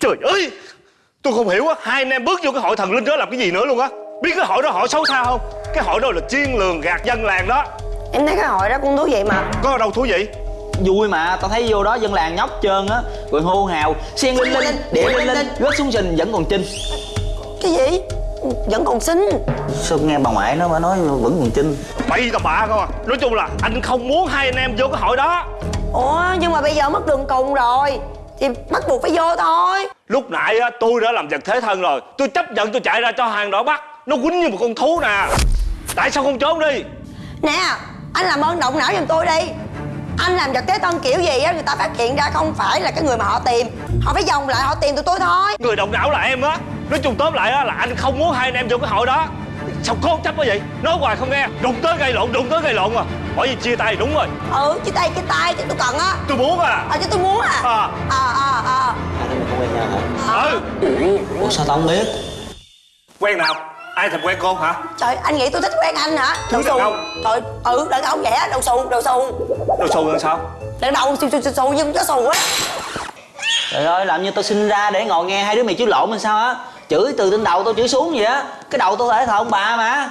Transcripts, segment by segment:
Trời ơi! Tôi không hiểu á Hai anh em bước vô cái hội thần linh đó làm cái gì nữa luôn á. Biết cái hội đó họ xấu xa không? Cái hội đó là chiên lường gạt dân làng đó. Em thấy cái hội đó cũng thú vị mà. Có đâu thú vị? Vui mà tao thấy vô đó dân làng nhóc trơn á. Rồi hô hào xiên linh linh địa linh linh rớt xuống sình vẫn còn chinh. Cái gì? Vẫn còn xinh. Sao nghe bà ngoại nó mà nói vẫn còn chinh? Bậy tao bạ không à. Nói chung là anh không muốn hai anh em vô cái hội đó. Ủa nhưng mà bây giờ mất đường cùng rồi Thì bắt buộc phải vô thôi. Lúc nãy á tôi đã làm vật thế thân rồi. Tôi chấp nhận tôi chạy ra cho hàng đỏ bắt. Nó quýnh như một con thú nè. Tại sao không trốn đi? Nè anh làm ơn động não giùm tôi đi. Anh làm vật thế thân kiểu gì á Người ta phát hiện ra không phải là cái người mà họ tìm. Họ phải vòng lại họ tìm tụi tôi thôi. Người động não là em á. Nói chung tóm lại á là anh không muốn hai anh em vô cái hội đó Sao cố chấp quá vậy? Nói hoài không nghe. Đụng tới gây lộn đụng tới gây lộn à. Bởi vì chia tay đúng rồi. Ừ chia tay chia tay chứ tôi cần á. Tôi muốn à. Ờ chứ tôi muốn à. À. Ờ ờ ờ hai đứa mày không quen nhau hả? Ừ. Ủa sao tao không biết? Quen nào? Ai thèm quen cô hả? Trời anh nghĩ tôi thích quen anh hả? Đàn ông. Trời ừ đàn ông vậy á đầu xù đầu xù Đồ xù làm sao? Đàn đầu xù xù xù xù nhưng có xù á. Trời ơi làm như tao sinh ra để ngồi nghe hai đứa mày chửi lộn hay sao á chửi từ trên đầu tao chửi xuống vậy á. Cái đầu tao thể thờ ông bà mà.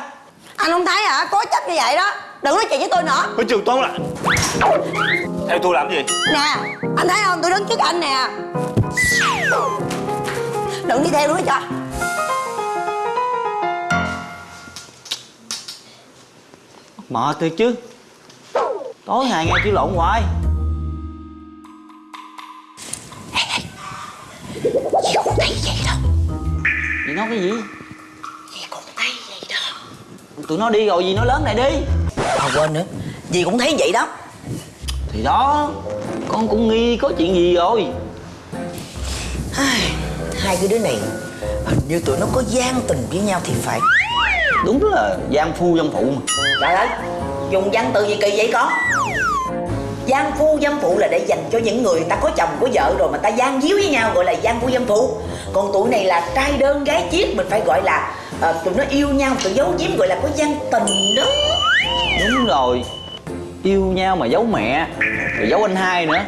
Anh không thấy hả? Cố chấp như vậy đó. Đừng nói chuyện với tôi nữa. Nói chung tóm lại Theo tôi làm gì? Nè anh thấy không? Tôi đứng trước anh nè. Đừng đi theo nữa cho. Mệt thiệt chứ. Tối ngày nghe chửi lộn hoài. Dì cũng thấy vậy nói cái gì? Dì cũng thấy vậy đó. Tụi nó đi rồi gì nói lớn này đi. À quên nữa. Dì cũng thấy vậy đó. Thì đó con cũng nghi có chuyện gì rồi? Hai cái đứa này Hình như tụi nó có gian tình với nhau thì phải. Đúng là gian phu dâm phụ mà. Trời ơi Dùng văn từ gì kỳ vậy con Gian phu dâm phụ là để dành cho những người ta có chồng có vợ rồi mà ta gian díu với nhau gọi là gian phu dâm phụ. Còn tụi này là trai đơn gái chiếc mình phải gọi là ờ, tụi nó yêu nhau tụi giấu giếm gọi là có gian tình đó. Đúng rồi. Yêu nhau mà giấu mẹ rồi giấu anh hai nữa.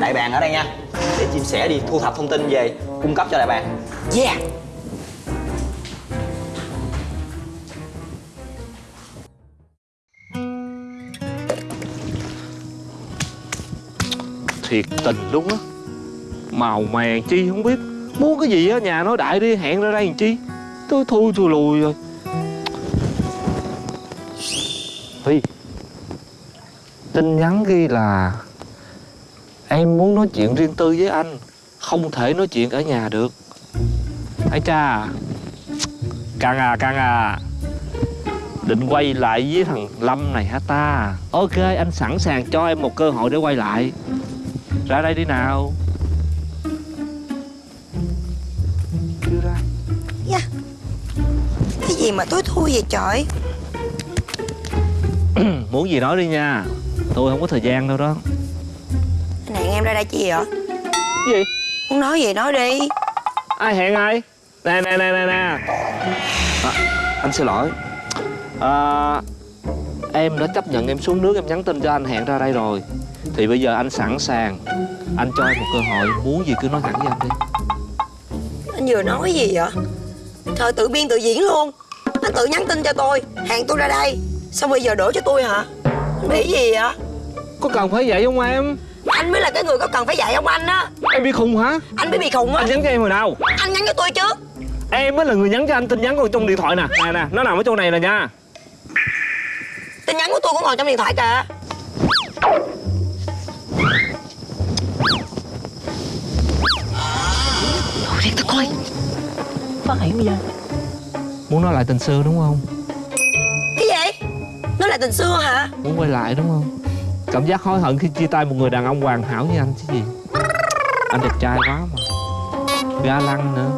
Đại bàng ở đây nha. Để chim sẻ đi thu thập thông tin về cung cấp cho đại bàng. Yeah Thiệt tình luôn á. Màu mè chi không biết. Muốn cái gì á, nhà nói đại đi, hẹn ra đây làm chi? Tôi thui tôi lùi rồi. Phi Tin nhắn ghi là Em muốn nói chuyện riêng tư với anh, Không thể nói chuyện ở nhà được. Ai cha, Căng à căng à. Định quay lại với thằng Lâm này hả ta? Ok, anh sẵn sàng cho em một cơ hội để quay lại. Ra đây đi nào. Chưa ra. Dạ. Cái gì mà tối thui vậy trời? Muốn gì nói đi nha. Tôi không có thời gian đâu đó. Anh hẹn em ra đây chi vậy? Gì? Muốn nói gì nói đi. Ai hẹn ai? Nè nè nè nè nè. À, Anh xin lỗi. À, Em đã chấp nhận em xuống nước Em nhắn tin cho anh hẹn ra đây rồi. Thì bây giờ anh sẵn sàng. Anh cho em một cơ hội Muốn gì cứ nói thẳng với anh đi. Anh vừa nói gì vậy? Trời tự biên tự diễn luôn. Anh tự nhắn tin cho tôi Hẹn tôi ra đây. Xong bây giờ đổ cho tôi hả? Anh bị gì vậy? Có cần phải vậy không em? Anh mới là cái người có cần phải dạy ông anh á? Em bị khùng hả? Anh mới bị khùng á. Anh nhắn cho em hồi nào? Anh nhắn cho tôi trước. Em mới là người nhắn cho anh tin nhắn còn trong điện thoại nè. Nè nè, nó nằm ở chỗ này nè nha Tin nhắn của tôi cũng còn trong điện thoại kìa. Thôi đi tao coi. Phát hiện bây giờ. Muốn nói lại tình xưa đúng không? Cái gì? Nó là tình xưa hả? Muốn quay lại đúng không? Cảm giác hối hận khi chia tay một người đàn ông hoàn hảo như anh chứ gì? Anh đẹp trai quá mà. Ga lăng nữa.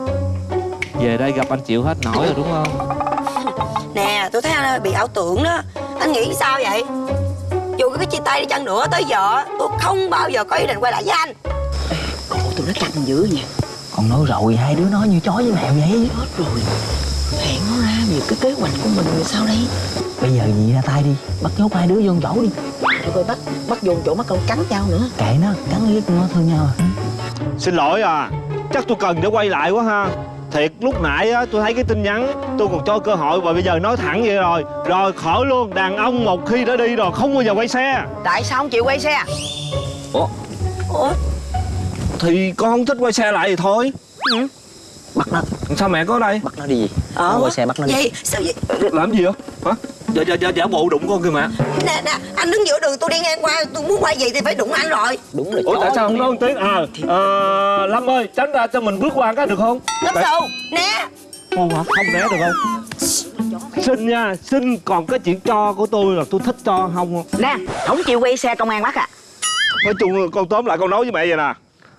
Về đây gặp anh chịu hết nổi rồi đúng không? Nè tôi thấy anh bị ảo tưởng đó Anh nghĩ sao vậy? Dù có cái chia tay đi chăng nữa tới giờ Tôi không bao giờ có ý định quay lại với anh. Ủa tụi nó căng dữ nha con nói rồi hai đứa nói như chó với mèo vậy. Hết rồi. Hẹn nó ra về cái kế hoạch của mình rồi sao đây. Bây giờ gì ra tay đi bắt nhốt hai đứa vô chỗ đi. Để coi bắt bắt vô chỗ mắt con cắn nhau nữa. Kệ nó cắn riết nó thương nhau à Xin lỗi à Chắc tôi cần để quay lại quá ha Thiệt. Lúc nãy á tôi thấy cái tin nhắn Tôi còn cho cơ hội và bây giờ nói thẳng vậy rồi. Rồi khỏi luôn Đàn ông một khi đã đi rồi không bao giờ quay xe. Tại sao không chịu quay xe? Ủa? Ủa? Thì con không thích quay xe lại thì thôi. Bắt nó. Sao mẹ có ở đây? Bắt nó đi. Gì Ờ. Quay xe bắt nó đi. Vậy sao vậy? Làm gì vậy? Hả Dạ dạ dạ giả bộ đụng con kìa mẹ Nè nè anh đứng giữa đường tôi đi ngang qua Tôi muốn quay gì thì phải đụng anh rồi. Đúng là Ủa tại sao không nói một tiếng? À ờ, Lâm ơi tránh ra cho mình bước qua cái được không? Lớp Tại- xù Nè. Không hả? Không né được không? Xin nha Xin còn cái chuyện cho của tôi là tôi thích cho không? Nè không chịu quay xe công an bắt à Nói chung con tóm lại con nói với mẹ vậy nè.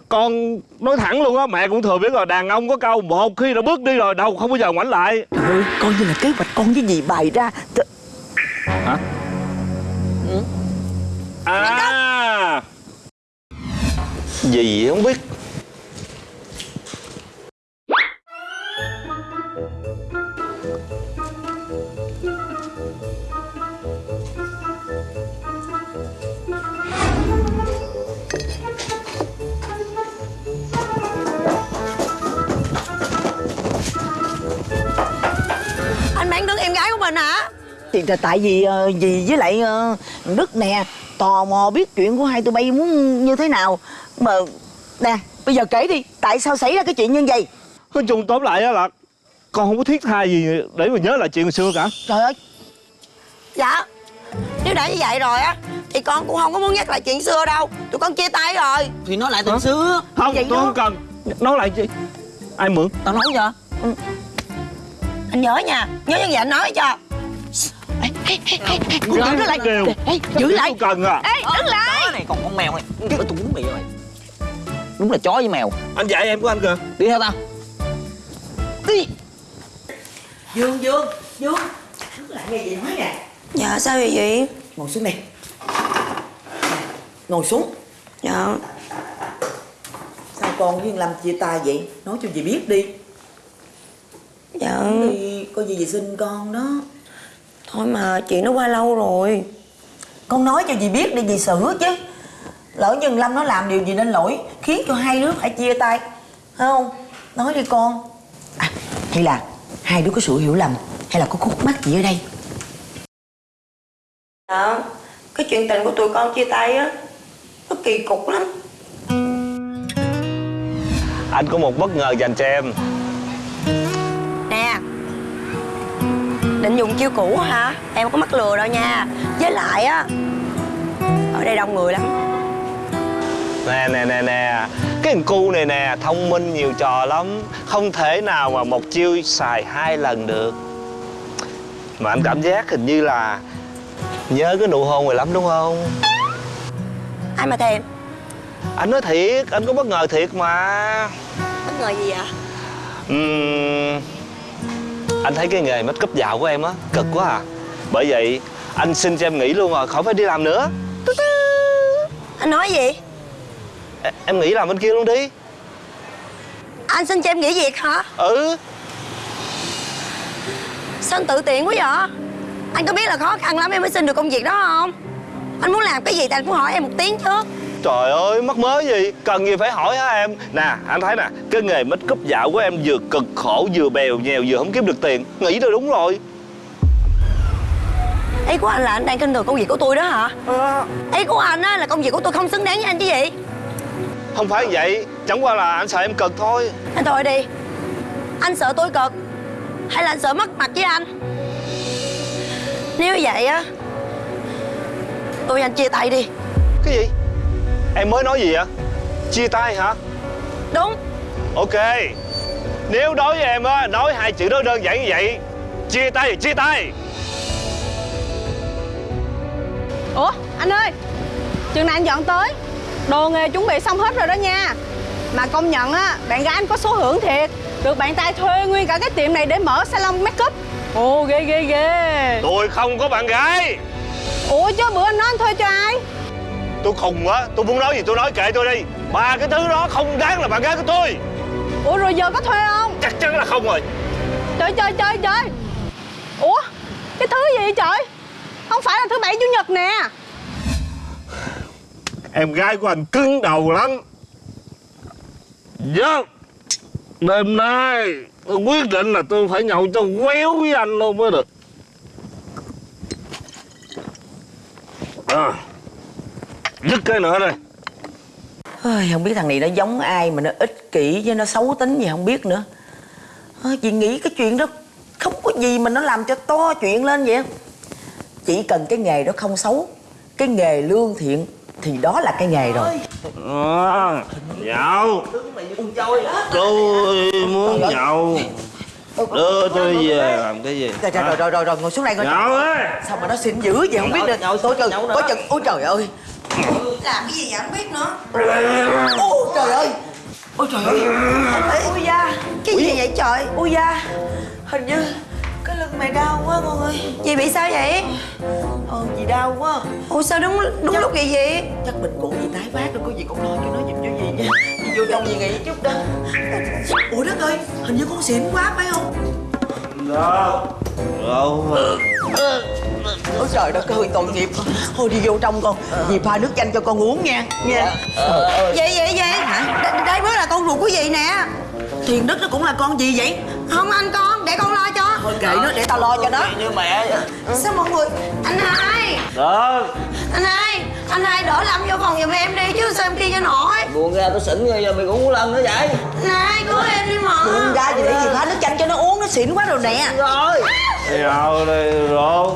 Con nói thẳng luôn á Mẹ cũng thừa biết rồi Đàn ông có câu Một khi đã bước đi rồi đâu không bao giờ ngoảnh lại. Trời ơi coi như là kế hoạch con với dì bày ra Th- Hả? À! Gì không biết Thì tại vì ờ, dì với lại ờ, Đức nè Tò mò biết chuyện của hai tụi bay muốn như thế nào. Mà Nè bây giờ kể đi Tại sao xảy ra cái chuyện như vậy? Nói chung tóm lại á là Con không có thiết tha gì để mà nhớ lại chuyện hồi xưa cả. Trời ơi! Dạ Nếu đã như vậy rồi á Thì con cũng không có muốn nhắc lại chuyện xưa đâu. Tụi con chia tay rồi. Thì nó lại từ xưa. Không Vậy tôi đó. không cần. Nói lại chi Ai mượn? Tao nói cho Anh nhớ nha. Nhớ như vậy anh nói cho giữ nó lại Kêu. Ê, giữ lại. Không cần à. Ê đứng lại. chó này còn con mèo này. Chứ tôi đúng mày rồi đúng là chó với mèo. Anh dạy em của anh kìa. Đi theo tao. Đi. Dương Dương Dương Đứng lại nghe gì nói nè. Dạ sao vậy chị? Ngồi xuống Nè, Ngồi xuống. Dạ. Sao con với Lâm chia tay vậy? Nói cho dì biết đi. Dạ. Đi Có gì dì xin con đó Thôi mà chuyện nó qua lâu rồi. Con nói cho dì biết đi dì xử chứ. Lỡ như Lâm nó làm điều gì nên lỗi Khiến cho hai đứa phải chia tay. Phải không? Nói đi con. À, Hay là hai đứa có sự hiểu lầm Hay là có khúc mắc gì ở đây? Dạ Cái chuyện tình của tụi con chia tay á Nó kỳ cục lắm. Anh có một bất ngờ dành cho em Định dùng chiêu cũ hả? Em có mắc lừa đâu nha. Với lại á Ở đây đông người lắm. Nè nè nè nè. Cái thằng cu này nè Thông minh nhiều trò lắm. Không thể nào mà một chiêu xài hai lần được. Mà anh cảm giác hình như là Nhớ cái nụ hôn này lắm đúng không? Ai mà thèm? Anh nói thiệt Anh có bất ngờ thiệt mà. Bất ngờ gì vậy? Ừm, Anh thấy cái nghề make up dạo của em á Cực quá à. Bởi vậy anh xin cho em nghỉ luôn rồi Khỏi phải đi làm nữa. Anh nói gì? Em- Em nghỉ làm bên kia luôn đi. Anh xin cho em nghỉ việc hả? Ừ. Sao anh tự tiện quá vậy? Anh có biết là khó khăn lắm em mới xin được công việc đó không? Anh muốn làm cái gì thì anh cũng hỏi em một tiếng chứ Trời ơi, mắc mớ gì? Cần gì phải hỏi hả em? Nè, anh thấy nè Cái nghề make up dạo của em vừa cực khổ Vừa bèo nhèo, vừa không kiếm được tiền. Nghĩ rồi đúng rồi. Ý của anh là anh đang kinh thường công việc của tôi đó hả? Ý của anh á là công việc của tôi không xứng đáng với anh chứ gì? Không phải vậy Chẳng qua là anh sợ em cực thôi. Anh thôi đi. Anh sợ tôi cực Hay là anh sợ mất mặt với anh? Nếu vậy á Tôi anh chia tay đi. Cái gì Em mới nói gì vậy? Chia tay hả? Đúng. Ok. Nếu đối với em á Nói hai chữ đó đơn giản như vậy Chia tay thì chia tay. Ủa anh ơi Chừng này anh dọn tới Đồ nghề chuẩn bị xong hết rồi đó nha. Mà công nhận á Bạn gái anh có số hưởng thiệt. Được bạn trai thuê nguyên cả cái tiệm này để mở salon make up. Ồ ghê ghê ghê. Tôi không có bạn gái. Ủa chứ bữa anh nói anh thuê cho ai Tôi khùng á Tôi muốn nói gì tôi nói kệ tôi đi. Ba cái thứ đó không đáng là bạn gái của tôi. Ủa rồi giờ có thuê không? Chắc chắn là không rồi. Trời trời trời trời. Ủa cái thứ gì vậy trời? Không phải là thứ bảy chủ nhật nè. Em gái của anh cứng đầu lắm. Vâng. Đêm nay tôi quyết định là tôi phải nhậu cho quéo với anh luôn mới được. À, Dứt cái nữa đây. Ôi, không biết thằng này nó giống ai mà nó ích kỷ với nó xấu tính gì không biết nữa. Ôi, chị nghĩ cái chuyện đó không có gì mà nó làm cho to chuyện lên vậy. Chỉ cần cái nghề đó không xấu cái nghề lương thiện thì đó là cái nghề rồi. À, Nhậu. Tôi muốn nhậu. Đưa tôi về làm cái gì? Rồi rồi rồi rồi rồi, rồi ngồi xuống đây ngồi Nhậu ơi sao mà nó xịn dữ vậy? Không biết được. ôi trời ôi trời ôi trời ơi Làm cái gì vậy? Không biết nữa. Ôi trời ơi. Ôi trời ơi. Ôi da. Cái gì vậy trời? Ôi da. Hình như cái lưng mày đau quá con ơi. Chị bị sao vậy? Ờ gì đau quá. Ủa sao đúng đúng lúc vậy vậy? chắc mình cũng gì tái phát rồi có gì con lo cho nó giùm cho gì nha. Đi vô trong gì nghỉ chút đó. Ủa đất ơi hình như con xỉn quá phải không Đâu Đâu ôi trời đất ơi tội nghiệp. Thôi đi vô trong con. Dì pha nước chanh cho con uống nha. Nha. Vậy vậy vậy Đ- Đây mới là con ruột của gì nè. Thiền đức nó cũng là con gì vậy? Không anh con để con lo cho. Thôi kệ nó. để tao lo cho nó. Như mẹ Sao mọi người? Anh hai. Đó Anh hai Anh hai đỡ Lâm vô phòng giùm em đi chứ sao em kia cho nổi? Buồn ra tôi xỉn rồi giờ mày cũng muốn lần nữa vậy. Anh hai cứu em đi mà. Buông ra gì để dì pha nước chanh cho nó uống nó xỉn quá rồi nè. Rồi. Nhậu đây rồi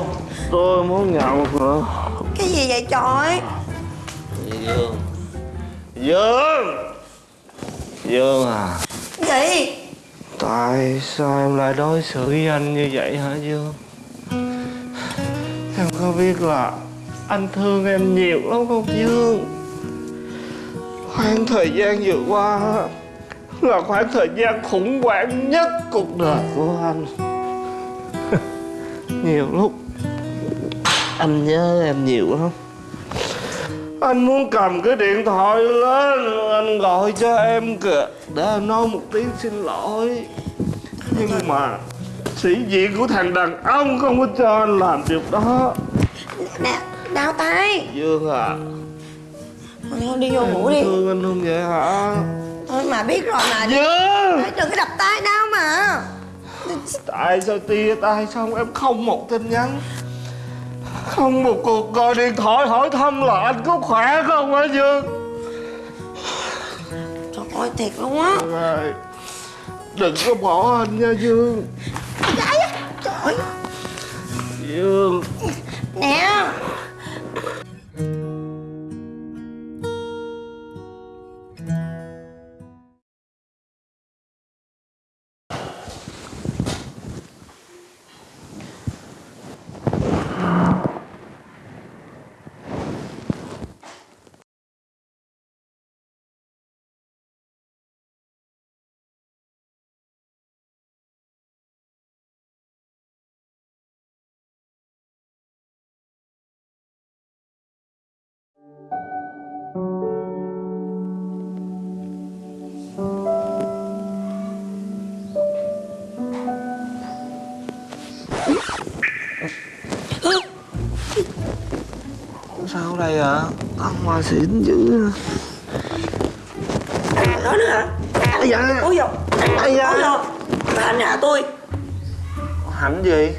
Tôi muốn nhậu nữa Cái gì vậy trời? Dương? Dương! Dương à. Gì? Tại sao em lại đối xử với anh như vậy hả Dương? Em có biết là anh thương em nhiều lắm không Dương Khoảng thời gian vừa qua Là khoảng thời gian khủng hoảng nhất cuộc đời của anh. Nhiều lúc Anh nhớ em nhiều lắm. Anh muốn cầm cái điện thoại lên Anh gọi cho em kìa. Để anh nói một tiếng xin lỗi. Nhưng mà Sĩ diện của thằng đàn ông không có cho anh làm việc đó. Dạ, nè đau tay. Dương à Thôi đi vô ngủ đi. Thương anh không vậy hả? Thôi mà biết rồi mà Dương! Đừng có đập tay đau mà. Tại sao tia tay xong em không một tin nhắn? Không một cuộc gọi điện thoại hỏi thăm là anh có khỏe không hả Dương? Trời ơi thiệt luôn á. Đừng có bỏ anh nha Dương. Trời Dương. Nè Sao đây ạ? À? Ăn hoa xỉn dữ Đó nữa hả Ây da Ôi dồi Ôi dồi Bà anh hạ tôi Hạnh gì?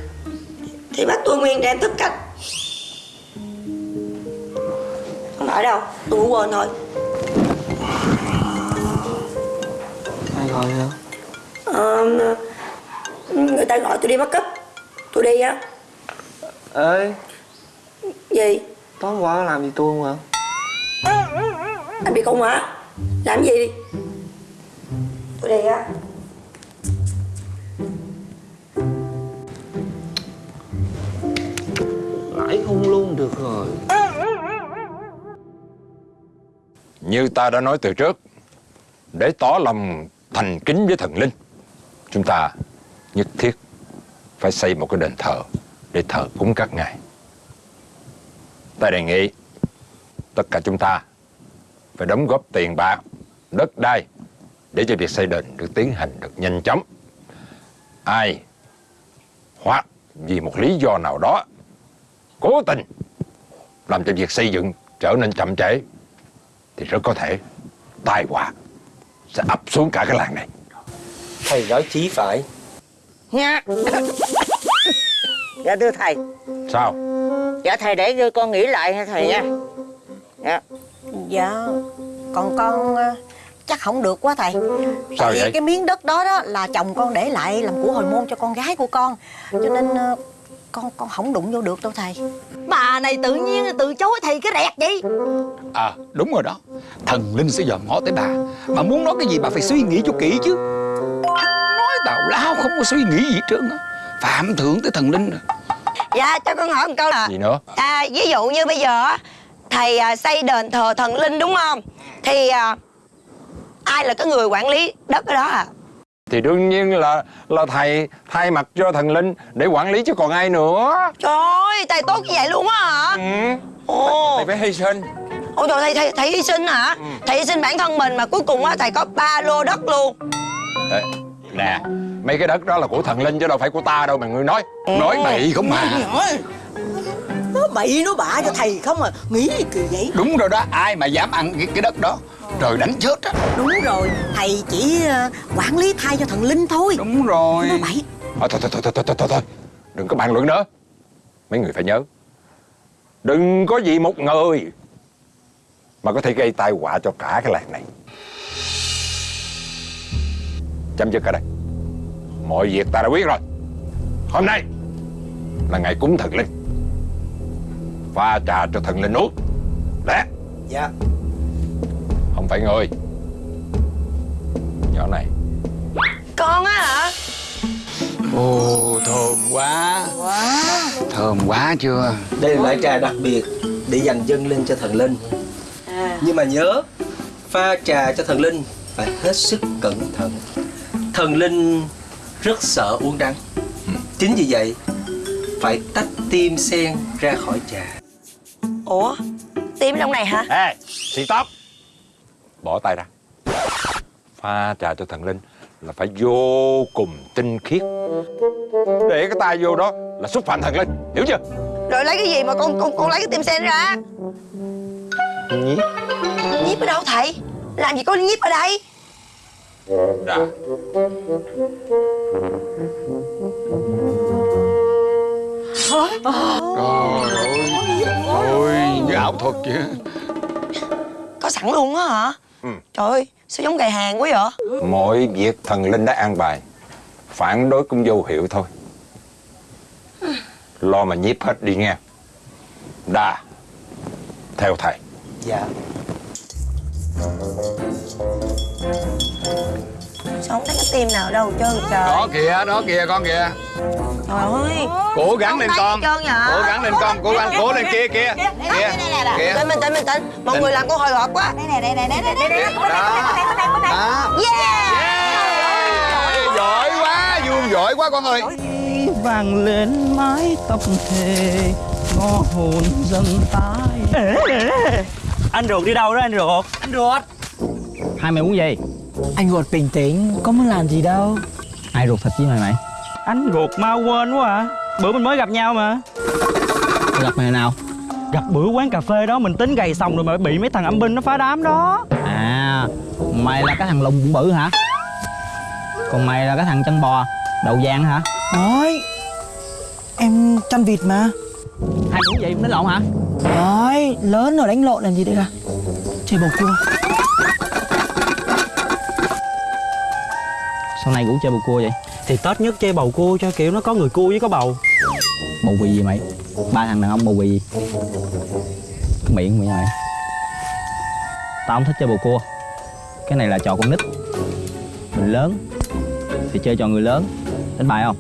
Thì bắt tôi nguyên đem thức cách Phải đâu Tôi ngủ quên thôi Ai gọi hả? Ờ, Người ta gọi tôi đi bắt cấp Tôi đi á. Ê. Gì? Tối qua làm gì tôi không hả? Anh bị không hả? Làm gì đi? Tôi đi á. Nãy không luôn được rồi Như ta đã nói từ trước, Để tỏ lòng thành kính với thần linh, Chúng ta nhất thiết Phải xây một cái đền thờ Để thờ cúng các ngài. Ta đề nghị Tất cả chúng ta Phải đóng góp tiền bạc, Đất đai Để cho việc xây đền được tiến hành được nhanh chóng. Ai Hoặc vì một lý do nào đó Cố tình Làm cho việc xây dựng trở nên chậm trễ thì rất có thể tai họa sẽ ập xuống cả cái làng này. Thầy nói chí phải. Nha. Dạ thưa thầy. Sao? Dạ thầy để cho con nghĩ lại nha thầy nha. Dạ. Dạ Còn con ờ, chắc không được quá thầy. Sao Tại vì vậy? cái miếng đất đó đó là chồng con để lại làm của hồi môn cho con gái của con. Cho nên ờ, con con không đụng vô được đâu thầy. Bà này tự nhiên từ chối thầy cái rẹt vậy? À đúng rồi đó. Thần linh sẽ dòm ngó tới bà. Bà muốn nói cái gì bà phải suy nghĩ cho kỹ chứ. Nói tào lao không có suy nghĩ gì hết trơn á. Phạm thượng tới thần linh rồi. Dạ cho con hỏi một câu là gì nữa? À, Ví dụ như bây giờ á, Thầy à, xây đền thờ thần linh đúng không? Thì à, ai là cái người quản lý đất ở đó à thì đương nhiên là là thầy thay mặt cho thần linh để quản lý chứ còn ai nữa. Trời ơi thầy tốt như vậy luôn á hả? Ừ. Ồ. Thầy phải hy sinh. Ôi trời thầy, thầy, thầy hy sinh hả? Thầy hy sinh bản thân mình mà cuối cùng á thầy có ba lô đất luôn. Ê, nè mấy cái đất đó là của thần linh chứ đâu phải của ta đâu mà ngươi nói. Nói bậy không mà nó bậy nó bạ cho thầy không à. Nghĩ gì kỳ vậy. Đúng rồi đó Ai mà dám ăn cái, cái đất đó Trời đánh chết á. Đúng rồi Thầy chỉ ờ, quản lý thay cho thần linh thôi. Đúng rồi. Nó bậy. Thôi, thôi, thôi, thôi, thôi, thôi, thôi, thôi. Đừng có bàn luận nữa. Mấy người phải nhớ. Đừng có gì một người Mà có thể gây tai họa cho cả cái làng này. Chấm dứt ở đây. Mọi việc ta đã biết rồi. Hôm nay Là ngày cúng thần linh. Pha trà cho thần linh uống. Lẽ. Dạ Không phải người. Nhỏ này. Con á hả? Ồ thơm quá. Thơm quá chưa? Đây là loại trà đặc biệt Để dành dâng lên cho thần linh. Nhưng mà nhớ Pha trà cho thần linh Phải hết sức cẩn thận. Thần linh rất sợ uống đắng. Chính vì vậy Phải tách tim sen ra khỏi trà. Ủa? Tim trong này hả? Ê, xì tóc Bỏ tay ra. Pha trà cho thần linh Là phải vô cùng tinh khiết. Để cái tay vô đó Là xúc phạm thần linh, hiểu chưa? Rồi lấy cái gì mà con con con lấy cái tim sen ra? Nhí Nhíp ở đâu thầy? Làm gì có nhíp ở đây? Đã Trời ơi. Ôi ảo thuật vậy Có sẵn luôn á hả Ừ. Trời ơi Sao giống gài hàng quá vậy? Mọi việc thần linh đã an bài Phản đối cũng vô hiệu thôi. Lo mà nhiếp hết đi nghe. Đà Theo thầy. Dạ Sao không thấy cái tim nào đâu trơn trời. Đó kìa, đó kìa con kìa. Trời ơi. Cố gắng lên con? Cố gắng lên con, cố gắng, cố lên kia kia. Kia, kia. mình tỉnh mình tỉnh Mọi người làm cô hồi hộp quá. Đó. Đó. Yeah! Ê, Giỏi quá, vuông giỏi quá con ơi. Vang lên mái tóc thề ngõ hồn dâng tái anh ruột đi đâu đó anh ruột? Anh ruột. Hai mày muốn gì anh ruột bình tĩnh có muốn làm gì đâu. Ai ruột thịt với mày mày? Anh ruột mau quên quá à. Bữa mình mới gặp nhau mà. Gặp mày nào? Gặp bữa quán cà phê đó mình tính gầy xong rồi mà bị mấy thằng âm binh nó phá đám đó. À mày là cái thằng lùng bụng bự hả? Còn mày là cái thằng chân bò đầu vàng hả? Nói Em chăn vịt mà. Hai muốn gì đánh lộn hả? Nói Lớn rồi đánh lộn làm gì đây cả Chơi bầu cua sau này cũng chơi bầu cua vậy? Thì tết nhất chơi bầu cua cho kiểu nó có người cua với có bầu. Bầu bì gì mày? Ba thằng đàn ông bầu bì gì cái miệng mày mày tao không thích chơi bầu cua. Cái này là trò con nít. Mình lớn thì chơi trò người lớn. Đánh bài không?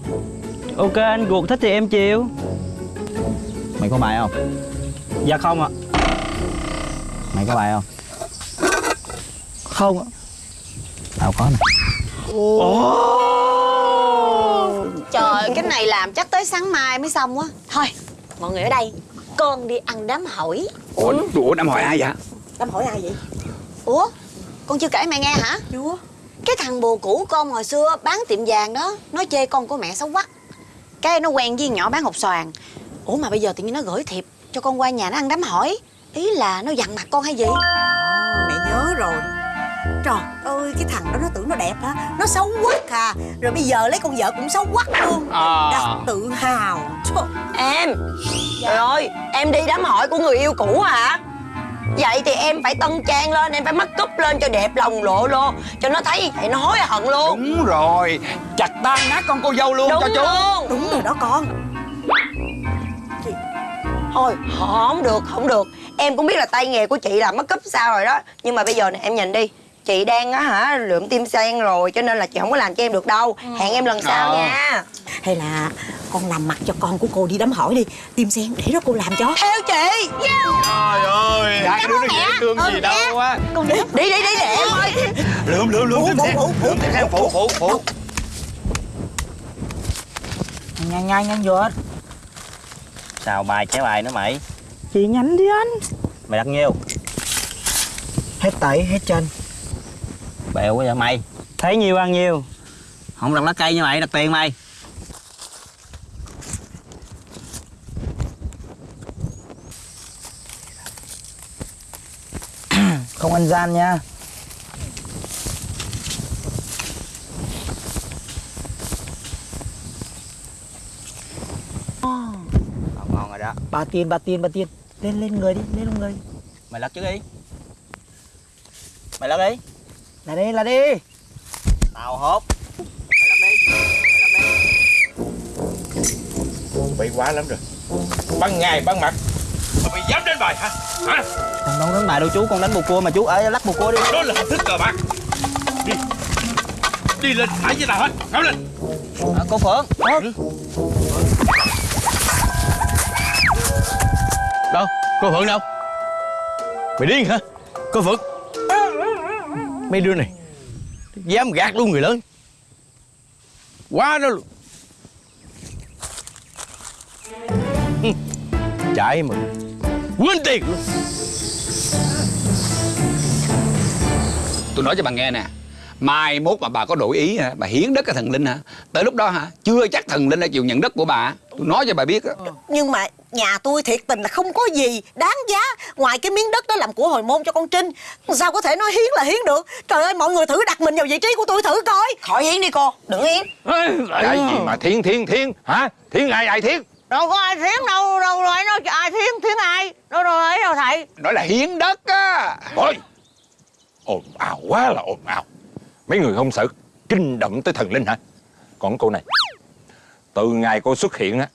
Ok anh ruột thích thì em chiều mày có bài không? Dạ không ạ. Mày có bài không? Không ạ. Tao có nè Trời cái này làm chắc tới sáng mai mới xong á. Thôi mọi người ở đây Con đi ăn đám hỏi. Ủa, ủa năm hỏi ai vậy? Đám hỏi ai vậy? Ủa con chưa kể mẹ nghe hả? Chưa. Cái thằng bồ cũ con hồi xưa bán tiệm vàng đó Nó chê con của mẹ xấu quắc Cái nó quen với nhỏ bán hột xoàn. Ủa mà bây giờ tự nhiên nó gửi thiệp Cho con qua nhà nó ăn đám hỏi. Ý là nó dằn mặt con hay gì? Mẹ nhớ rồi Trời ơi cái thằng đó nó tưởng nó đẹp hả? Nó xấu quắc à. Rồi bây giờ lấy con vợ cũng xấu quắc luôn. À. Đặt tự hào. Trời. Em Trời ơi Em đi đám hỏi của người yêu cũ hả? Vậy thì em phải tân trang lên Em phải make up lên cho đẹp lòng lộ lô Cho nó thấy vậy nó hối hận luôn. Đúng rồi. Chặt tan nát con cô dâu luôn Đúng cho chú. luôn. Đúng rồi đó con. Thôi không được không được. Em cũng biết là tay nghề của chị làm make up sao rồi đó. Nhưng mà bây giờ nè em nhìn đi Chị đang á hả lượm tim sen rồi Cho nên là chị không có làm cho em được đâu. Hẹn em lần sau Ờ. nha. Hay là con làm mặt cho con của cô đi đám hỏi đi. Tim sen để đó cô làm cho. Theo chị! Trời ơi. Hai cái đứa nó dễ thương gì đâu á. Con đi. Đi đi đi để em ơi. Lượm lượm lượm tim sen. Lượm tim sen. phụ phụ phụ. Nhanh nhanh nhanh vượt Sao bài trái bài nữa mày? Chị nhanh đi anh. Mày đặt nhiêu? Hết tẩy hết chân Bèo quá vậy mày? Thấy nhiêu ăn nhiêu Không đặt lá cây như mày đặt tiền mày. Không ăn gian nha. Ngon ngon rồi đó. Bà tiền bà tiền bà tiền Lên lên người đi lên lên người. Mày lật trước đi. Mày lật đi Là đi là đi. Tao hốt Mày lật đi Mày lật đi. Bị quá lắm rồi. Ban ngày ban mặt. Mà mày dám đánh bài hả? Hả? Con đâu đánh bài đâu chú Con đánh bồ cua mà chú. Ở lắc bồ cua đi. Đó là hình thức cờ bạc. Đi. Đi lên phải với tao hết. Kéo lên. À, Cô Phượng. Đâu? Cô Phượng đâu? Mày điên hả? Cô Phượng Mấy đứa này. Dám gạt luôn người lớn. Quá đó luôn. Chạy mà. Quên tiền luôn. Tôi nói cho bà nghe nè, Mai mốt mà bà có đổi ý hả? Bà hiến đất cái thần linh hả? Tới lúc đó hả? Chưa chắc thần linh đã chịu nhận đất của bà. Tôi nói cho bà biết á. Nhưng mà nhà tôi thiệt tình là không có gì đáng giá Ngoài cái miếng đất đó làm của hồi môn cho con Trinh. Sao có thể nói hiến là hiến được? Trời ơi mọi người thử đặt mình vào vị trí của tôi thử coi. Khỏi hiến đi cô. Đừng hiến. Cái gì mà thiên thiên thiên Hả? Thiên ai ai thiên Đâu có ai thiến đâu Đâu rồi nói ai thiến thiến ai? Đâu rồi ấy đâu thầy? Nói là hiến đất á. Ôi Ồn ào quá là ồn ào. Mấy người không sợ kinh động tới thần linh hả? Còn cô này Từ ngày cô xuất hiện á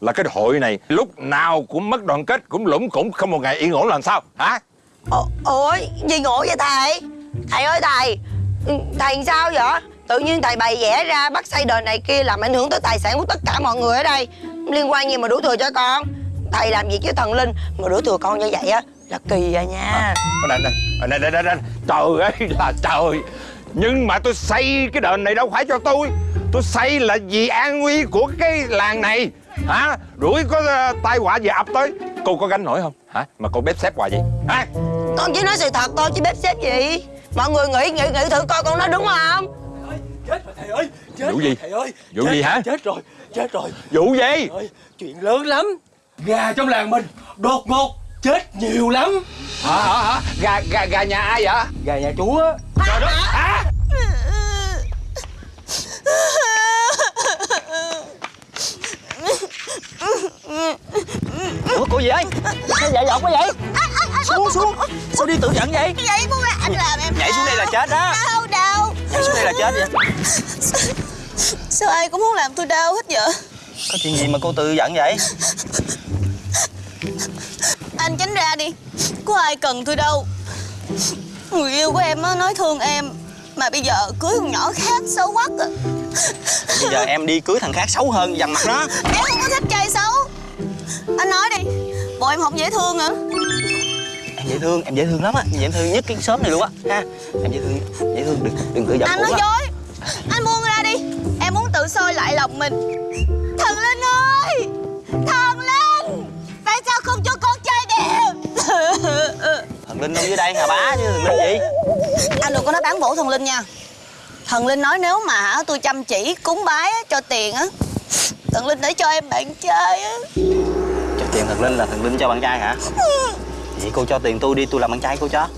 Là cái hội này lúc nào cũng mất đoàn kết Cũng lũng cũng không một ngày yên ổn làm sao Hả? Ồ, Ôi gì ngộ vậy thầy? Thầy ơi thầy Ừ, Thầy sao vậy? Tự nhiên thầy bày vẽ ra bắt xây đền này kia Làm ảnh hưởng tới tài sản của tất cả mọi người ở đây. Liên quan gì mà đổ thừa cho con? Thầy làm việc với thần linh Mà đổ thừa con như vậy á Là kỳ à nha. Đây, đây, đây, đây, đây, đây. Trời ơi là trời Nhưng mà tôi xây cái đền này đâu phải cho tôi. Tôi xây là vì an nguy của cái làng này. Hả? Đuổi có uh, tai họa gì ập tới. Cô có gánh nổi không? Hả? Mà cô bếp xếp hoài vậy. Hả? Con chỉ nói sự thật thôi chứ bếp xếp gì? Mọi người nghĩ nghĩ nghĩ thử coi con nói đúng không? Chết rồi thầy ơi chết Vụ rồi, gì? thầy ơi. Vụ chết, gì hả? Chết rồi chết rồi. Vụ gì? Ơi, Chuyện lớn lắm. Gà trong làng mình đột ngột chết nhiều lắm. Hả hả hả? Gà, gà, gà nhà ai vậy? Gà nhà chú á. Trời đất Hả? Ủa cô gì ấy Sao dạy dột quá vậy? Xuống xuống. Sao đi tự giận vậy? Vậy cũng là anh làm em Nhảy xuống đây là chết đó. Đau đau. Nhảy xuống đây là chết vậy. Sao ai cũng muốn làm tôi đau hết vậy? Có chuyện gì mà cô tự giận vậy Anh tránh ra đi. Có ai cần tôi đâu. Người yêu của em á nói thương em Mà bây giờ cưới con nhỏ khác xấu quắc à Bây giờ em đi cưới thằng khác xấu hơn dằn mặt nó. Em không có thích trai xấu. Anh nói đi Bộ em không dễ thương hả? Em dễ thương, em dễ thương lắm á. Em dễ thương nhất cái xóm này luôn á. Ha Em dễ thương, dễ thương, đừng, đừng tự giận Anh nói á. dối. Anh buông ra đi. Em muốn tự soi lại lòng mình. Thần Linh ơi! Thần Linh! Tại sao không cho con Thần Linh đâu dưới đây hả bá? Chứ thần Linh gì? Anh đừng có nói bán bổ thần Linh nha. Thần Linh nói nếu mà hả, tôi chăm chỉ cúng bái á, cho tiền á. Thần Linh để cho em bạn trai á. Cho tiền thần Linh là thần Linh cho bạn trai hả? Vậy cô cho tiền tôi đi tôi làm bạn trai cô cho.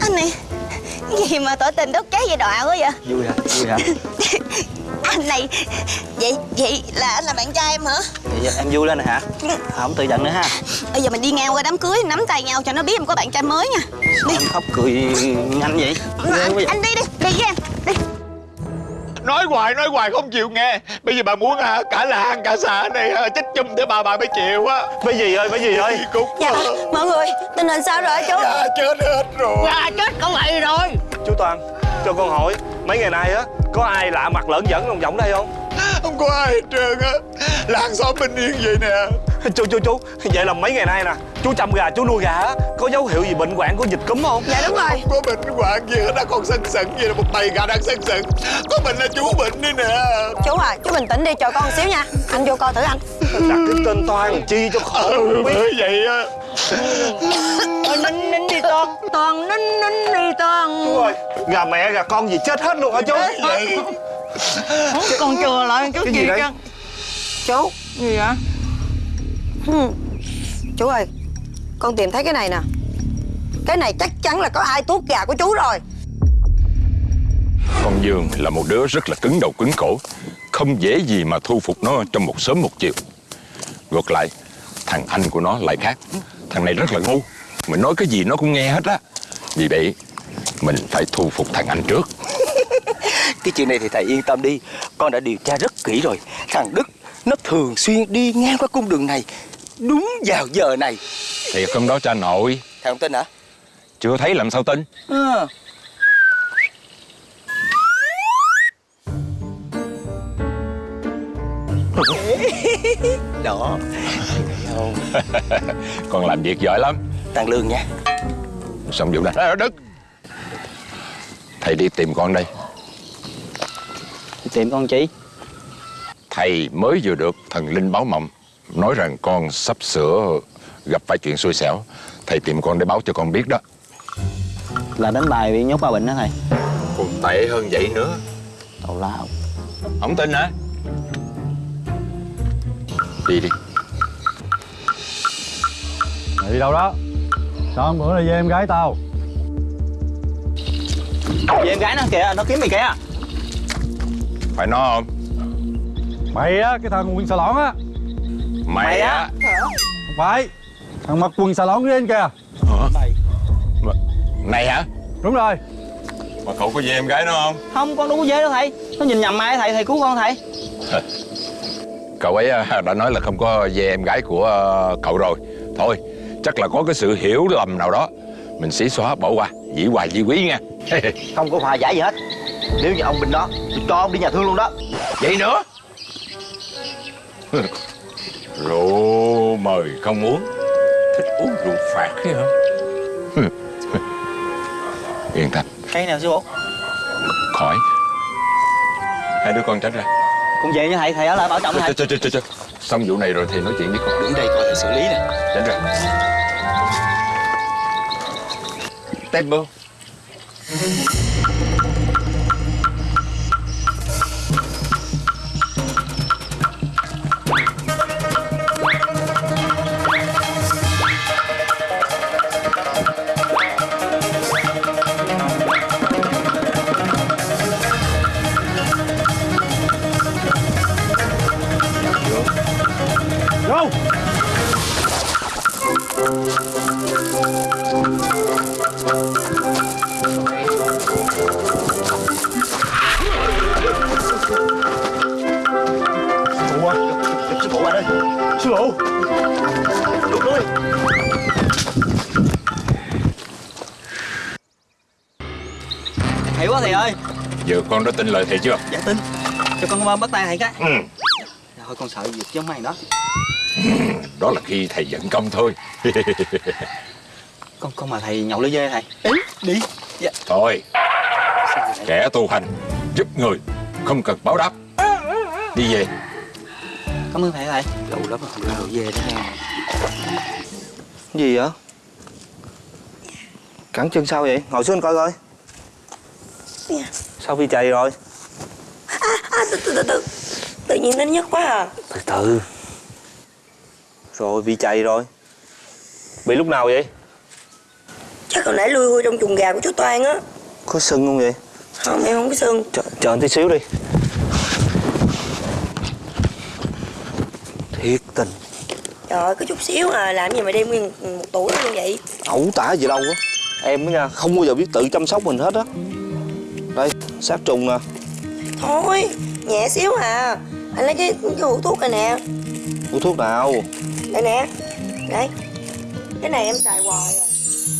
Anh này Cái gì mà tỏ tình đốt cháy vậy đọa quá vậy? Vui hả? Vui hả? Anh này Vậy vậy là anh là bạn trai em hả? Vậy em vui lên rồi hả? Không tự giận nữa ha. Bây giờ mình đi ngang qua đám cưới Nắm tay nhau cho nó biết em có bạn trai mới nha. Đi. Em khóc cười nhanh vậy. Anh, anh đi đi Đi với em Đi Nói hoài nói hoài không chịu nghe. Bây giờ bà muốn hả cả làng cả xã này hả, chết chung để bà bà mới chịu á. Mấy gì ơi, mấy gì ơi? Cúc Dạ mọi người Tình hình sao rồi chú? Dạ chết hết rồi. Dạ chết con lại rồi. Chú Toàn, cho con hỏi Mấy ngày nay á, có ai lạ mặt lợn dẫn ông Giọng đây không? Không có ai hết trơn á. Làng xóm bình yên vậy nè Chú, chú, chú. Vậy là mấy ngày nay nè Chú chăm gà, chú nuôi gà á. Có dấu hiệu gì bệnh hoạn của dịch cúm không? Dạ đúng rồi. Không có bệnh hoạn gì hết Nó còn sân sận vậy là một bầy gà đang sân sận Có bệnh là chú bệnh đi nè. Chú à chú bình tĩnh đi chờ con một xíu nha. Anh vô coi thử anh. Đặt cái tên Toàn chi cho khổ không biết. vậy á. Nín nín đi con Toàn nín nín đi Toàn. Chú ơi, gà mẹ gà con gì chết hết luôn hả chú? Vậy. Con chừa lại chút Cái gì gì chứ? Chú. Gì vậy? ừ. Chú ơi Con tìm thấy cái này nè. Cái này chắc chắn là có ai tuốt gà của chú rồi. Con Dương là một đứa rất là cứng đầu cứng cổ. Không dễ gì mà thu phục nó trong một sớm một chiều. Ngược lại Thằng anh của nó lại khác. Thằng này rất là ngu. Mình nói cái gì nó cũng nghe hết á. Vì vậy Mình phải thu phục thằng anh trước. Cái chuyện này thì thầy yên tâm đi. Con đã điều tra rất kỹ rồi. Thằng Đức nó thường xuyên đi ngang qua cung đường này Đúng vào giờ này. Thiệt không đó cha nội. Thầy không tin hả? Chưa thấy làm sao tin. À. Đó không? Con làm việc giỏi lắm. Tăng lương nha. Xong vụ này. À, Đức. Thầy đi tìm con đây. Đi tìm con chị Thầy mới vừa được thần linh báo mộng Nói rằng con sắp sửa gặp phải chuyện xui xẻo. Thầy tìm con để báo cho con biết đó. Là đánh bài bị nhốt ba bệnh đó thầy. Còn tệ hơn vậy nữa. Tào lao. Không tin hả? Đi đi. Mày đi đâu đó? Sao hôm bữa này về em gái tao? Về em gái nó kìa, nó kiếm mày kìa. Phải nó không Mày á, cái thằng quần xà lõn á. Mày, á? Không phải. Thằng mặc quần xà lõn lên kìa. Hả? Mà- Này hả? Đúng rồi. Mà cậu có về em gái nó không? Không, con đâu có dễ đâu thầy. Nó nhìn nhầm ai thầy, thầy cứu con thầy. Cậu ấy à, đã nói là không có về em gái của ờ, cậu rồi. Thôi chắc là có cái sự hiểu lầm nào đó. Mình xí xóa bỏ qua. Dĩ hoài di quý nha. Không có hòa giải gì hết. Nếu như ông Bình đó Tôi cho ông đi nhà thương luôn đó. Vậy nữa Rượu mời không uống. Thích uống rượu phạt ấy hả? Yên tâm. Cây nào sư phụ khỏi. Hai đứa con tránh ra. Con về nha thầy, thầy ở lại bảo trọng thầy. Trời, trời, trời. Xong vụ này rồi thì nói chuyện với con. Đứng đây coi thầy xử lý nè. Tránh ra. Tempo Đã tin lời thầy chưa? Dạ tin. Cho con bắt tay thầy cái. Ừ. Thôi con sợ việc giống mày đó. Đó là khi thầy dẫn công thôi. Con con mà thầy nhậu lưỡi dê thầy. Ý, đi. Dạ. Thôi Kẻ tu hành Giúp người Không cần báo đáp. Đi về. Cảm ơn thầy thầy. Lâu lắm rồi không đồ về đó nha Gì vậy? Cẳng chân sao vậy? Ngồi xuống coi coi Sao bị chày rồi? à, từ, từ từ từ. Tự nhiên đến nhất quá à. Từ từ. Rồi bị chày rồi. Bị lúc nào vậy? Chắc hồi nãy lui hui trong chuồng gà của chú Toan á. Có sưng không vậy? Không em không có sưng. Chờ, chờ tí xíu đi. Thiệt tình. Trời ơi có chút xíu à Làm gì mà đem nguyên một tuổi như vậy? Ẩu tả gì đâu á. Em á nha không bao giờ biết tự chăm sóc mình hết á sát trùng nè Thôi nhẹ xíu à. Anh lấy cái, cái hũ thuốc này nè. Uống thuốc nào? Đây nè. Đây. Cái này em xài hoài rồi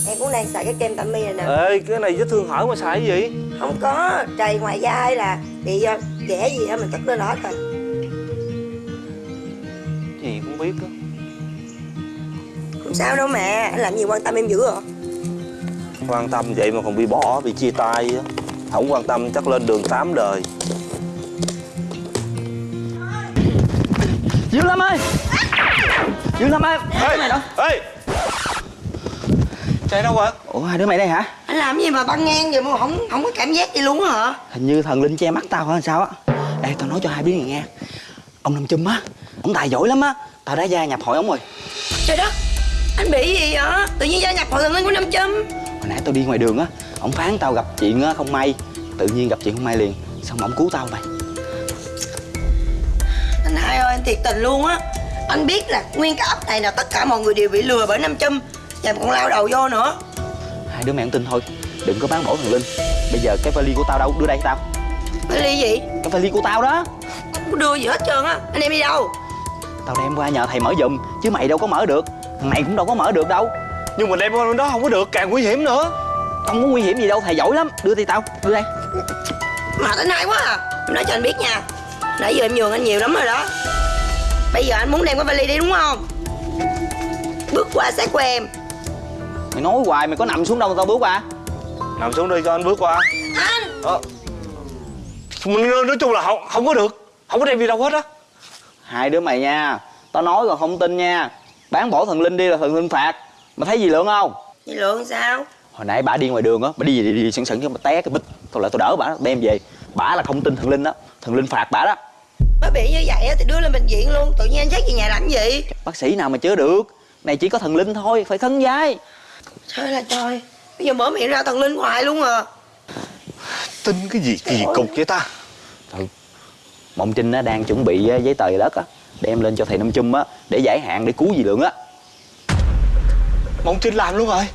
Em cũng đang xài cái kem tạm mi này nè. Ê cái này vết thương hở mà xài cái gì? Không có Trầy ngoài da hay là bị uh, ghẻ gì á mình tức lên hết rồi Gì cũng biết á. Không sao đâu mà Anh làm gì quan tâm em dữ rồi Quan tâm vậy mà còn bị bỏ, bị chia tay á Không quan tâm chắc lên đường tám đời. Dương Lâm ơi! Dương Lâm ơi! Hai đứa mày đâu? Ê! Chạy đâu rồi Ủa hai đứa mày đây hả? Anh làm gì mà băng ngang vậy mà không không có cảm giác gì luôn á hả? Hình như thần linh che mắt tao hả sao á? Ê tao nói cho hai đứa này nghe. Ông Nam Chum á Ông tài giỏi lắm á. Tao đã gia nhập hội ông rồi. Trời đất! Anh bị gì vậy? Tự nhiên gia nhập hội thần linh của Nam Châm Hồi nãy tao đi ngoài đường á Ông phán tao gặp chuyện á, không may. Tự nhiên gặp chuyện không may liền Xong mà ông cứu tao mày. Anh hai ơi anh thiệt tình luôn á. Anh biết là nguyên cái ấp này là tất cả mọi người đều bị lừa bởi Nam Châm Và còn lao đầu vô nữa. Hai đứa mày không tin thôi Đừng có bán bổ thần linh. Bây giờ cái vali của tao đâu? Đưa đây cho tao. Vali gì? Cái vali của tao đó. Không có đưa gì hết trơn á. Anh em đi đâu? Tao đem qua nhờ thầy mở giùm Chứ mày đâu có mở được. Thằng này cũng đâu có mở được đâu. Nhưng mà đem qua bên đó không có được, càng nguy hiểm nữa Không có nguy hiểm gì đâu, thầy giỏi lắm. Đưa đi tao, đưa đây. Mà anh hai quá à. Em nói cho anh biết nha. Nãy giờ em nhường anh nhiều lắm rồi đó. Bây giờ anh muốn đem cái vali đi đúng không? Bước qua sát của em. Mày nói hoài mày có nằm xuống đâu mà tao bước qua? Nằm xuống đi cho anh bước qua. Anh! Ờ. nói, nói chung là không, không có được. Không có đem đi đâu hết á. Hai đứa mày nha. Tao nói còn không tin nha. Bán bổ thần linh đi là thần linh phạt. Mày thấy gì lượng không? Chị Lượng sao Hồi nãy bà đi ngoài đường á Bà đi đi, đi, sẵn sẵn cho bà té cái bịch. Thôi lại tao đỡ bà đem về. Bà là không tin thần linh đó Thần linh phạt bà đó. Bà bị như vậy á thì đưa lên bệnh viện luôn Tự nhiên anh dắt về nhà làm gì? Bác sĩ nào mà chữa được? Này chỉ có thần linh thôi Phải khấn vái. Trời là trời. Bây giờ mở miệng ra thần linh hoài luôn à. Tin cái gì kỳ cục vậy ta? Thôi Mộng Trinh á, đang chuẩn bị á, giấy tờ đất á Đem lên cho thầy Năm Chum á Để giải hạn để cứu dì Lượng á. Mộng Trinh làm luôn rồi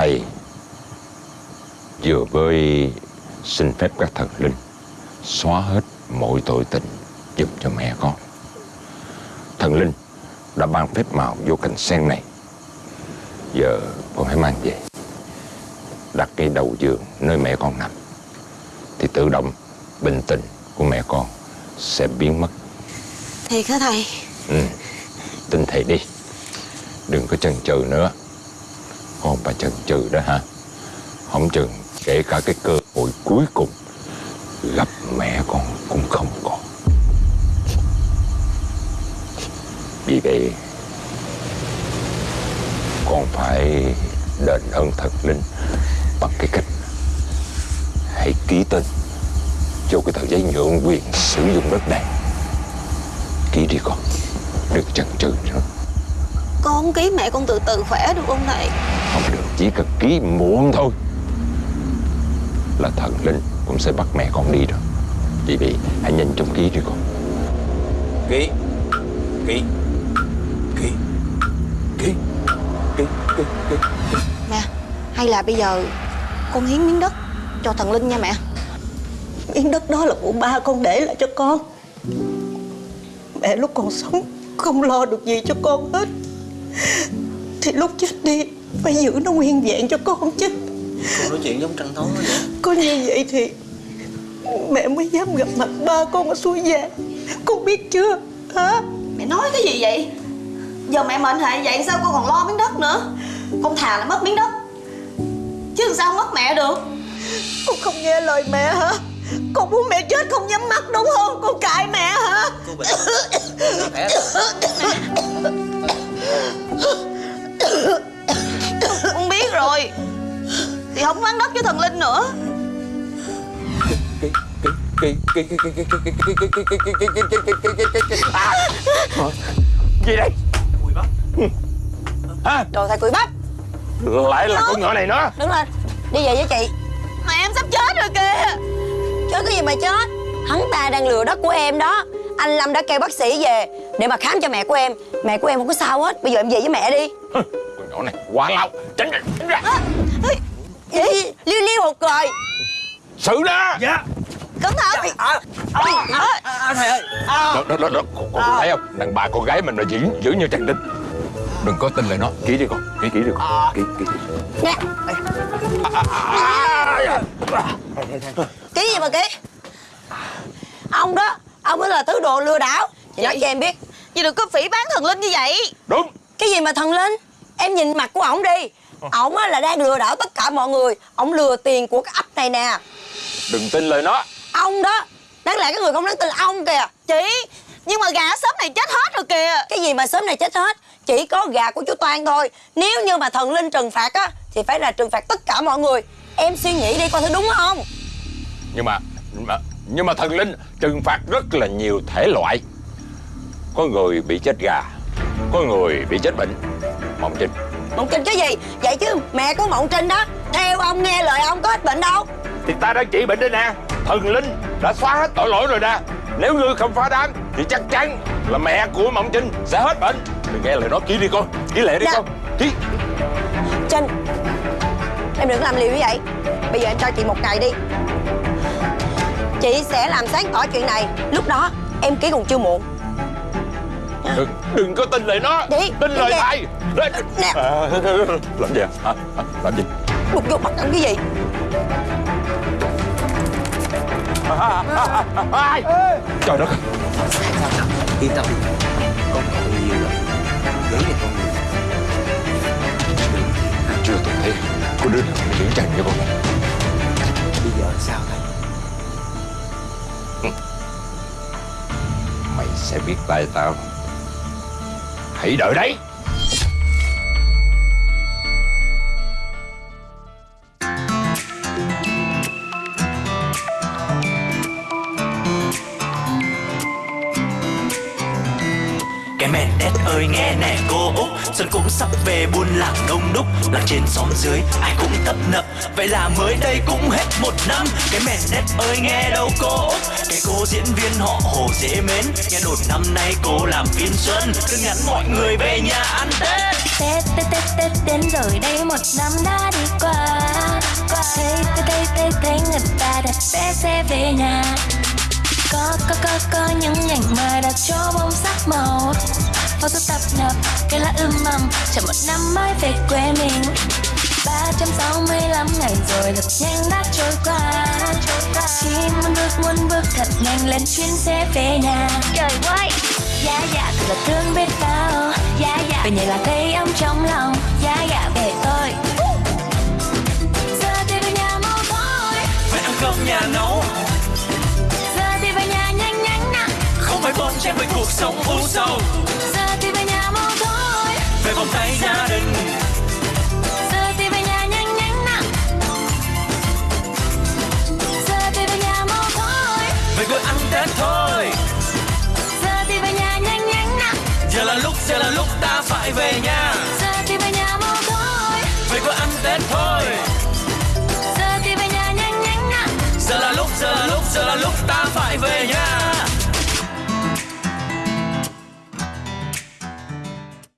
Thầy vừa mới xin phép các thần linh xóa hết mọi tội tình giúp cho mẹ con. Thần linh đã ban phép màu vô cành sen này. Giờ con hãy mang về. Đặt ngay đầu giường nơi mẹ con nằm. Thì tự động bình tình của mẹ con sẽ biến mất. Thiệt hả thầy Ừ, tin thầy đi. Đừng có chần chừ nữa. Con bà chần chừ đó hả, Không chừng kể cả cái cơ hội cuối cùng gặp mẹ con cũng không còn. Vì vậy, con phải đền ơn thật linh bằng cái cách hãy ký tên cho cái tờ giấy nhượng quyền sử dụng đất này. Ký đi con, đừng chần chừ nữa. Con không ký mẹ con từ từ khỏe được không thầy? Không được, chỉ cần ký muộn thôi. Là thần linh cũng sẽ bắt mẹ con đi rồi Vì vậy hãy nhanh chóng ký đi con Ký Ký Ký Ký Ký Ký Ký. Mẹ Hay là bây giờ con hiến miếng đất cho thần linh nha mẹ. Miếng đất đó là của ba con để lại cho con. Mẹ lúc còn sống không lo được gì cho con hết Thì lúc chết đi phải giữ nó nguyên vẹn cho con chứ. Con nói chuyện giống trăng tối vậy. Có như vậy thì Mẹ mới dám gặp mặt ba con ở suối vàng Con biết chưa? Hả? Mẹ nói cái gì vậy? Giờ mẹ mệnh hệ vậy sao con còn lo miếng đất nữa? Con thà là mất miếng đất. Chứ sao mất mẹ được? Con không nghe lời mẹ hả? Con muốn mẹ chết không nhắm mắt đúng không? Con cãi mẹ hả? Cô bình. Khỏe Con biết rồi. Thì không bán đất với thần Linh nữa. Gì đây? Hả? Trời thầy cười bắp Lại là con ngựa này nữa. Đứng lên. Đi về với chị. Mà em sắp chết rồi kìa. Chết cái gì mà chết Hắn ta đang lừa đất của em đó. Anh Lâm đã kêu bác sĩ về Để mà khám cho mẹ của em. Mẹ của em không có sao hết. Bây giờ em về với mẹ đi. Con nhỏ này quá lao Tránh ra, tránh ra. Gì Liêu liêu hụt rồi. Xử đó. Dạ. Cẩn thận. À, à, à, Thầy ơi. Đó, đó, đó, đó. Con, con thấy không? Đàn bà con gái mình là giữ, giữ như trăng đinh. Đừng có tin lời nó. Kỹ đi con Kỹ kỹ đi con. Kỹ kỹ. Nè. Ký gì mà ký Ông đó. Ông mới là thứ đồ lừa đảo. Chị nói cho em biết. Chị đừng có phỉ bán thần Linh như vậy. Đúng. Cái gì mà thần linh? Em nhìn mặt của ổng đi. Ổng á là đang lừa đảo tất cả mọi người. Ổng lừa tiền của cái ấp này nè. Đừng tin lời nó. Ông đó. Đáng lẽ cái người không đáng tin là ông kìa. Chị Nhưng mà gà sớm này chết hết rồi kìa. Cái gì mà sớm này chết hết? Chỉ có gà của chú Toan thôi. Nếu như mà thần linh trừng phạt á Thì phải là trừng phạt tất cả mọi người. Em suy nghĩ đi coi thử đúng không? Nhưng mà Nhưng mà, nhưng mà thần linh trừng phạt rất là nhiều thể loại. Có người bị chết gà Có người bị chết bệnh. Mộng Trinh. Mộng Trinh cái gì? Vậy chứ mẹ của Mộng Trinh đó Theo ông nghe lời ông có hết bệnh đâu. Thì ta đã trị bệnh đây nè. Thần linh đã xóa hết tội lỗi rồi nè. Nếu ngươi không phá đám Thì chắc chắn là mẹ của Mộng Trinh sẽ hết bệnh. Đừng nghe lời nó ký đi con Ký lệ đi Dạ. con. Ký Trinh Em đừng làm liều như vậy. Bây giờ em cho chị một ngày đi Chị sẽ làm sáng tỏ chuyện này. Lúc đó em ký còn chưa muộn. Đừng, đừng có tin lời nó. Đi, Tin lời thầy Nè. À, Làm gì hả? Hả? Làm gì? Đục vô mặt ông cái gì? Ai? Trời đất. Yên tâm đi. Con còn nhiều lắm Gửi này con nhiều Chưa từng thấy. Có đứa nào giữ chân cho con. Bây giờ sao thầy sẽ biết tại tao. Hãy đợi đấy. Cái mẹ đét ơi nghe nè. Xuân cũng sắp về buôn làng đông đúc, Làng trên xóm dưới ai cũng tấp nập. Vậy là mới đây cũng hết một năm, Cái mẹ nét ơi nghe đâu cô Cái cô diễn viên họ hồ dễ mến, Nghe đồn năm nay cô làm phim xuân, Cứ nhắn mọi người về nhà ăn Tết. Tết Tết Tết Tết đến rồi đây một năm đã đi qua. Thấy thấy thấy thấy thấy người ta đặt vé xe về nhà. Có có có có những ảnh mà đặt cho bông sắc màu. Pháo số tập nập cây lá ươm mầm. Chờ một năm mới về quê mình. 365 ngày rồi thật nhanh đã trôi qua. Chỉ muốn bước muốn bước thật nhanh lên chuyến xe về nhà. Trời ơi Dạ dạ thật là thương biết bao. Dạ dạ Về nhà là thấy ấm trong lòng. Dạ dạ về tôi. Giờ thì về nhà mau thôi. Phải ăn cơm nhà nấu. Giờ thì về nhà nhanh nhanh nè Không phải bon chen với cuộc sống u sầu vòng tay gia đình. Giờ thì về nhà nhanh nhanh nè Giờ thì về nhà mau thôi. Về quê ăn Tết thôi. Giờ thì về nhà nhanh nhanh nè Giờ là lúc, giờ là lúc